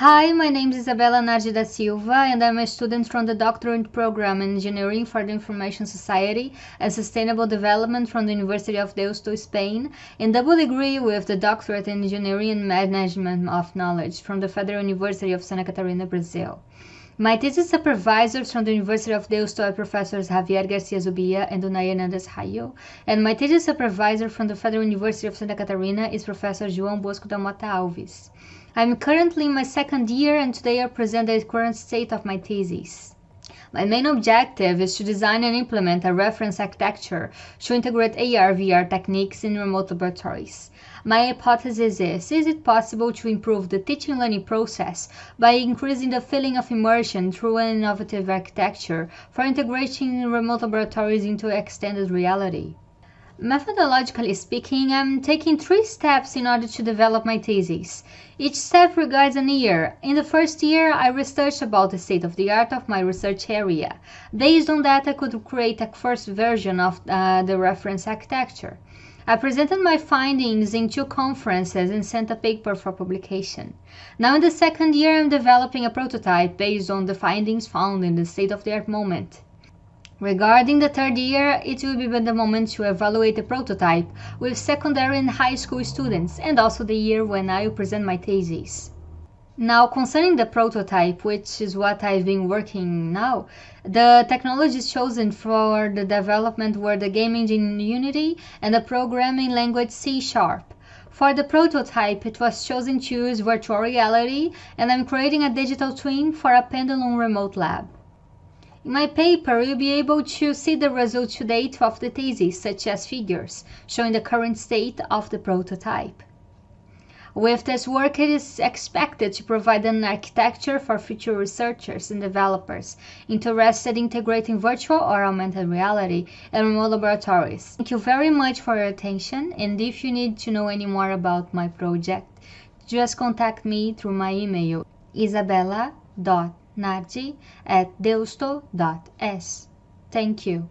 Hi, my name is Isabela Nardi da Silva, and I'm a student from the doctorate program in Engineering for the Information Society and Sustainable Development from the University of Deusto, Spain, and double degree with the doctorate in Engineering and Management of Knowledge from the Federal University of Santa Catarina, Brazil. My thesis supervisors from the University of Deusto are Professors Javier Garcia Zubia and Unai Hernandez Jayo, and my thesis supervisor from the Federal University of Santa Catarina is Professor João Bosco da Mota Alves. I'm currently in my second year and today I present the current state of my thesis. My main objective is to design and implement a reference architecture to integrate AR-VR techniques in remote laboratories. My hypothesis is, is it possible to improve the teaching learning process by increasing the feeling of immersion through an innovative architecture for integrating remote laboratories into extended reality? Methodologically speaking, I'm taking three steps in order to develop my thesis. Each step regards an year. In the first year, I researched about the state of the art of my research area. Based on that, I could create a first version of uh, the reference architecture. I presented my findings in two conferences and sent a paper for publication. Now in the second year, I'm developing a prototype based on the findings found in the state-of-the-art moment. Regarding the third year, it will be the moment to evaluate the prototype with secondary and high school students and also the year when I will present my thesis. Now, concerning the prototype, which is what I've been working now, the technologies chosen for the development were the game engine Unity and the programming language C Sharp. For the prototype, it was chosen to use virtual reality, and I'm creating a digital twin for a Pendulum remote lab. My paper, you'll be able to see the results to date of the thesis, such as figures, showing the current state of the prototype. With this work, it is expected to provide an architecture for future researchers and developers interested in integrating virtual or augmented reality in remote laboratories. Thank you very much for your attention, and if you need to know any more about my project, just contact me through my email, isabella.com nardi at deusto.es. Thank you.